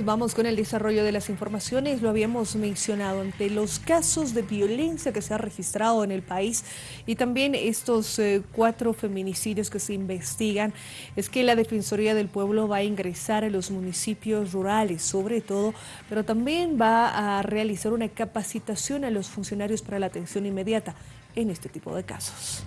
Vamos con el desarrollo de las informaciones, lo habíamos mencionado ante los casos de violencia que se ha registrado en el país y también estos eh, cuatro feminicidios que se investigan, es que la Defensoría del Pueblo va a ingresar a los municipios rurales sobre todo, pero también va a realizar una capacitación a los funcionarios para la atención inmediata en este tipo de casos.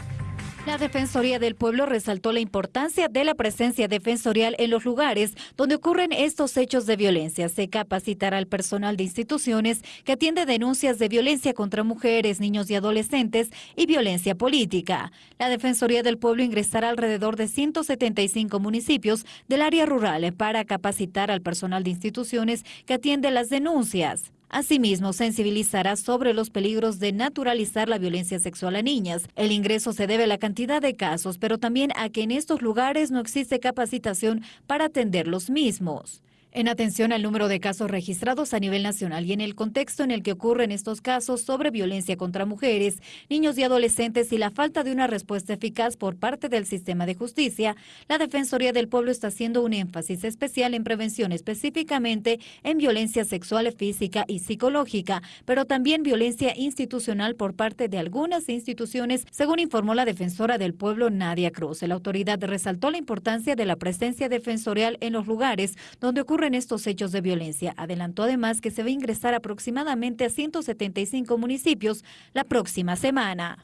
La Defensoría del Pueblo resaltó la importancia de la presencia defensorial en los lugares donde ocurren estos hechos de violencia. Se capacitará al personal de instituciones que atiende denuncias de violencia contra mujeres, niños y adolescentes y violencia política. La Defensoría del Pueblo ingresará alrededor de 175 municipios del área rural para capacitar al personal de instituciones que atiende las denuncias. Asimismo, sensibilizará sobre los peligros de naturalizar la violencia sexual a niñas. El ingreso se debe a la cantidad de casos, pero también a que en estos lugares no existe capacitación para atender los mismos. En atención al número de casos registrados a nivel nacional y en el contexto en el que ocurren estos casos sobre violencia contra mujeres, niños y adolescentes y la falta de una respuesta eficaz por parte del sistema de justicia, la Defensoría del Pueblo está haciendo un énfasis especial en prevención específicamente en violencia sexual, física y psicológica, pero también violencia institucional por parte de algunas instituciones, según informó la defensora del pueblo Nadia Cruz. La autoridad resaltó la importancia de la presencia defensorial en los lugares donde ocurre en estos hechos de violencia. Adelantó además que se va a ingresar aproximadamente a 175 municipios la próxima semana.